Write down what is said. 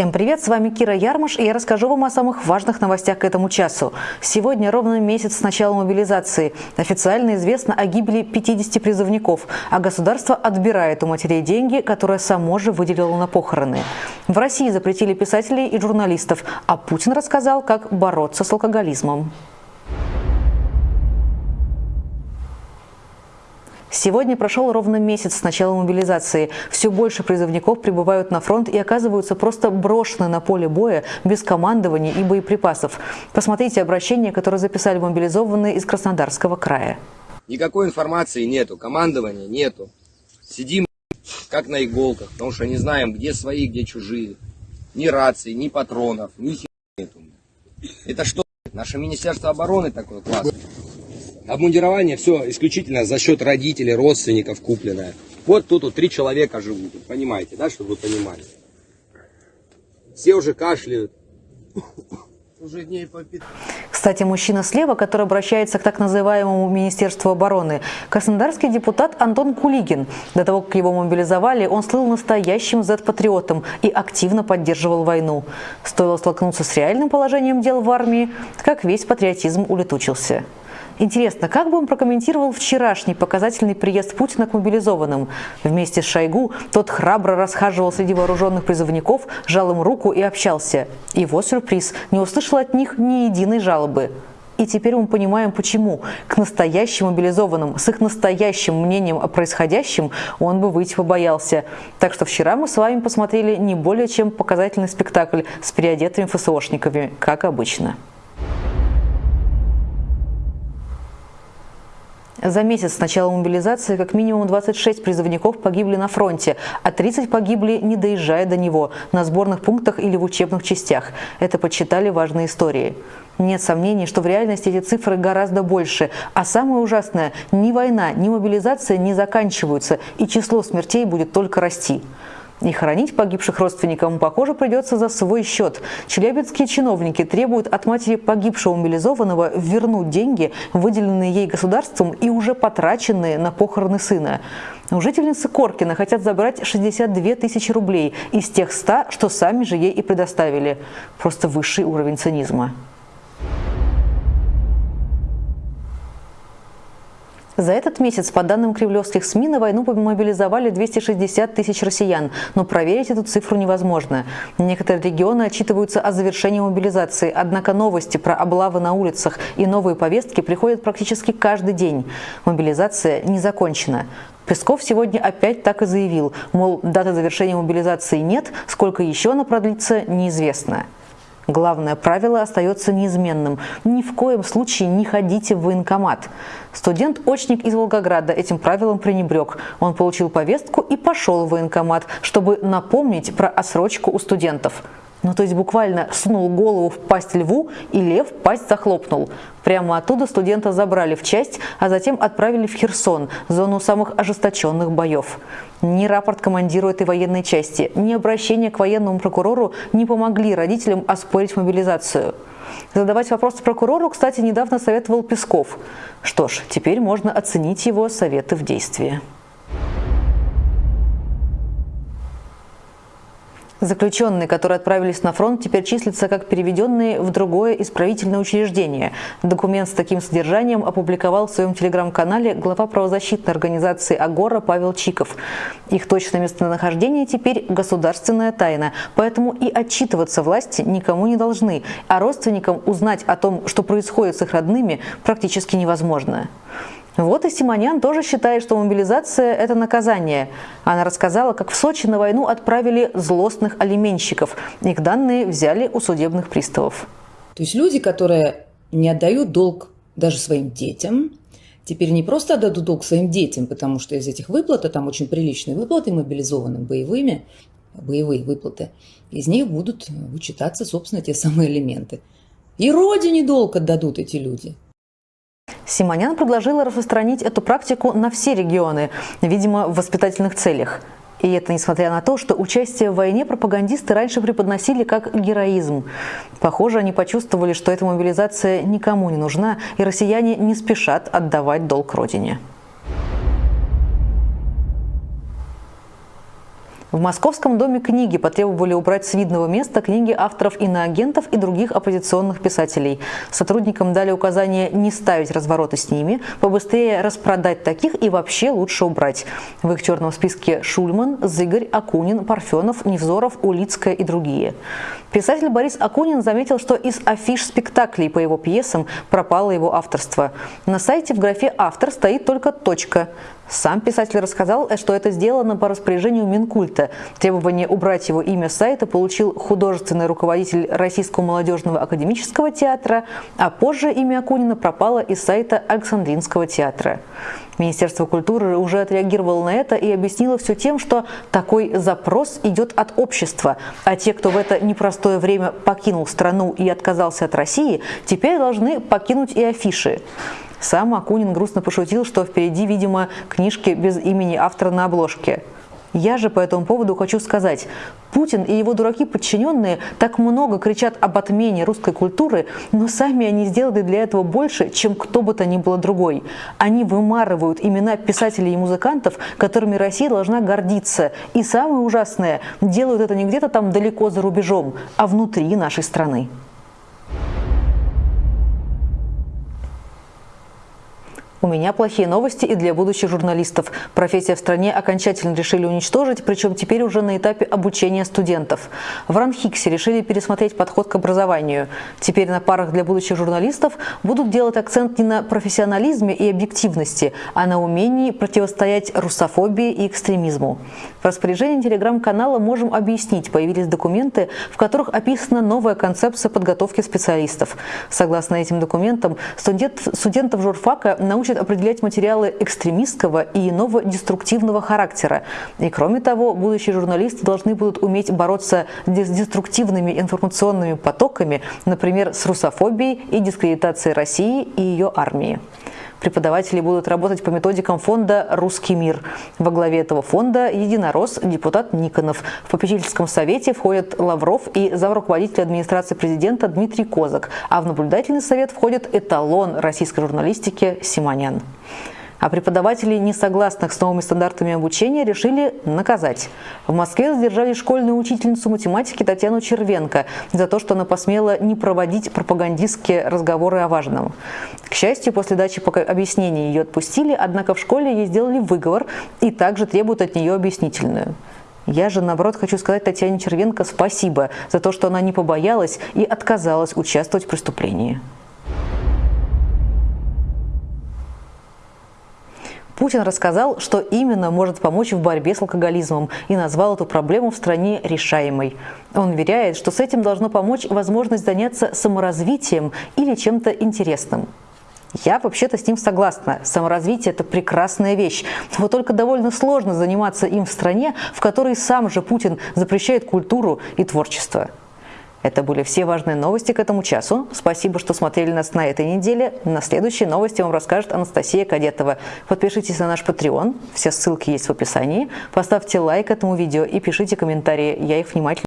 Всем привет, с вами Кира Ярмаш, и я расскажу вам о самых важных новостях к этому часу. Сегодня ровно месяц с начала мобилизации. Официально известно о гибели 50 призывников, а государство отбирает у матерей деньги, которые само же выделило на похороны. В России запретили писателей и журналистов, а Путин рассказал, как бороться с алкоголизмом. Сегодня прошел ровно месяц с начала мобилизации. Все больше призывников прибывают на фронт и оказываются просто брошены на поле боя без командования и боеприпасов. Посмотрите обращение, которое записали мобилизованные из Краснодарского края. Никакой информации нету, командования нету. Сидим как на иголках, потому что не знаем, где свои, где чужие. Ни рации, ни патронов, ни хер нету. Это что, наше Министерство обороны такое классное? Обмундирование все исключительно за счет родителей, родственников купленное. Вот тут вот три человека живут, понимаете, да, чтобы вы понимали. Все уже кашляют. Уже дней по Кстати, мужчина слева, который обращается к так называемому Министерству обороны, краснодарский депутат Антон Кулигин. До того, как его мобилизовали, он слыл настоящим Z-патриотом и активно поддерживал войну. Стоило столкнуться с реальным положением дел в армии, как весь патриотизм улетучился. Интересно, как бы он прокомментировал вчерашний показательный приезд Путина к мобилизованным? Вместе с Шойгу тот храбро расхаживал среди вооруженных призывников, жал им руку и общался. Его сюрприз – не услышал от них ни единой жалобы. И теперь мы понимаем, почему. К настоящим мобилизованным, с их настоящим мнением о происходящем, он бы выйти побоялся. Так что вчера мы с вами посмотрели не более чем показательный спектакль с переодетыми ФСОшниками, как обычно. За месяц с начала мобилизации как минимум 26 призывников погибли на фронте, а 30 погибли, не доезжая до него, на сборных пунктах или в учебных частях. Это подсчитали важные истории. Нет сомнений, что в реальности эти цифры гораздо больше. А самое ужасное – ни война, ни мобилизация не заканчиваются, и число смертей будет только расти. И хоронить погибших родственникам, похоже, придется за свой счет. Челябинские чиновники требуют от матери погибшего мобилизованного вернуть деньги, выделенные ей государством и уже потраченные на похороны сына. У жительницы Коркина хотят забрать 62 тысячи рублей из тех 100, что сами же ей и предоставили. Просто высший уровень цинизма. За этот месяц, по данным кремлевских СМИ, на войну мобилизовали 260 тысяч россиян, но проверить эту цифру невозможно. Некоторые регионы отчитываются о завершении мобилизации, однако новости про облавы на улицах и новые повестки приходят практически каждый день. Мобилизация не закончена. Песков сегодня опять так и заявил, мол, даты завершения мобилизации нет, сколько еще она продлится, неизвестно. Главное правило остается неизменным. Ни в коем случае не ходите в военкомат. Студент-очник из Волгограда этим правилом пренебрег. Он получил повестку и пошел в военкомат, чтобы напомнить про отсрочку у студентов. Ну, то есть буквально сунул голову в пасть льву, и лев пасть захлопнул. Прямо оттуда студента забрали в часть, а затем отправили в Херсон, зону самых ожесточенных боев. Ни рапорт командиру этой военной части, ни обращение к военному прокурору не помогли родителям оспорить мобилизацию. Задавать вопросы прокурору, кстати, недавно советовал Песков. Что ж, теперь можно оценить его советы в действии. Заключенные, которые отправились на фронт, теперь числятся как переведенные в другое исправительное учреждение. Документ с таким содержанием опубликовал в своем телеграм-канале глава правозащитной организации «Агора» Павел Чиков. Их точное местонахождение теперь государственная тайна, поэтому и отчитываться власти никому не должны, а родственникам узнать о том, что происходит с их родными, практически невозможно. Вот и Симонян тоже считает, что мобилизация – это наказание. Она рассказала, как в Сочи на войну отправили злостных алименщиков. Их данные взяли у судебных приставов. То есть люди, которые не отдают долг даже своим детям, теперь не просто отдадут долг своим детям, потому что из этих выплат, а там очень приличные выплаты мобилизованным боевыми, боевые выплаты, из них будут вычитаться, собственно, те самые элементы. И родине долг отдадут эти люди – Симонян предложила распространить эту практику на все регионы, видимо, в воспитательных целях. И это несмотря на то, что участие в войне пропагандисты раньше преподносили как героизм. Похоже, они почувствовали, что эта мобилизация никому не нужна, и россияне не спешат отдавать долг родине. В Московском доме книги потребовали убрать с видного места книги авторов иноагентов и других оппозиционных писателей. Сотрудникам дали указание не ставить развороты с ними, побыстрее распродать таких и вообще лучше убрать. В их черном списке Шульман, Зыгорь, Акунин, Парфенов, Невзоров, Улицкая и другие. Писатель Борис Акунин заметил, что из афиш спектаклей по его пьесам пропало его авторство. На сайте в графе «Автор» стоит только точка. Сам писатель рассказал, что это сделано по распоряжению Минкульта. Требование убрать его имя с сайта получил художественный руководитель Российского молодежного академического театра, а позже имя Акунина пропало из сайта Александринского театра. Министерство культуры уже отреагировало на это и объяснило все тем, что такой запрос идет от общества, а те, кто в это непростое время покинул страну и отказался от России, теперь должны покинуть и афиши. Сам Акунин грустно пошутил, что впереди, видимо, книжки без имени автора на обложке. Я же по этому поводу хочу сказать, Путин и его дураки-подчиненные так много кричат об отмене русской культуры, но сами они сделали для этого больше, чем кто бы то ни было другой. Они вымарывают имена писателей и музыкантов, которыми Россия должна гордиться. И самое ужасное, делают это не где-то там далеко за рубежом, а внутри нашей страны. У меня плохие новости и для будущих журналистов. Профессия в стране окончательно решили уничтожить, причем теперь уже на этапе обучения студентов. В Ранхиксе решили пересмотреть подход к образованию. Теперь на парах для будущих журналистов будут делать акцент не на профессионализме и объективности, а на умении противостоять русофобии и экстремизму. В распоряжении телеграм-канала «Можем объяснить» появились документы, в которых описана новая концепция подготовки специалистов. Согласно этим документам, студент, студентов журфака научат учат определять материалы экстремистского и иного деструктивного характера. И кроме того, будущие журналисты должны будут уметь бороться с деструктивными информационными потоками, например, с русофобией и дискредитацией России и ее армии. Преподаватели будут работать по методикам фонда «Русский мир». Во главе этого фонда единорос депутат Никонов. В попечительском совете входят Лавров и замруководитель администрации президента Дмитрий Козак, а в наблюдательный совет входит эталон российской журналистики Симонян. А преподавателей, не согласных с новыми стандартами обучения, решили наказать. В Москве задержали школьную учительницу математики Татьяну Червенко за то, что она посмела не проводить пропагандистские разговоры о важном. К счастью, после дачи объяснений ее отпустили, однако в школе ей сделали выговор и также требуют от нее объяснительную. Я же, наоборот, хочу сказать Татьяне Червенко спасибо за то, что она не побоялась и отказалась участвовать в преступлении. Путин рассказал, что именно может помочь в борьбе с алкоголизмом и назвал эту проблему в стране решаемой. Он уверяет, что с этим должно помочь возможность заняться саморазвитием или чем-то интересным. Я вообще-то с ним согласна. Саморазвитие – это прекрасная вещь. Вот только довольно сложно заниматься им в стране, в которой сам же Путин запрещает культуру и творчество. Это были все важные новости к этому часу. Спасибо, что смотрели нас на этой неделе. На следующей новости вам расскажет Анастасия Кадетова. Подпишитесь на наш Patreon, все ссылки есть в описании. Поставьте лайк этому видео и пишите комментарии, я их внимательно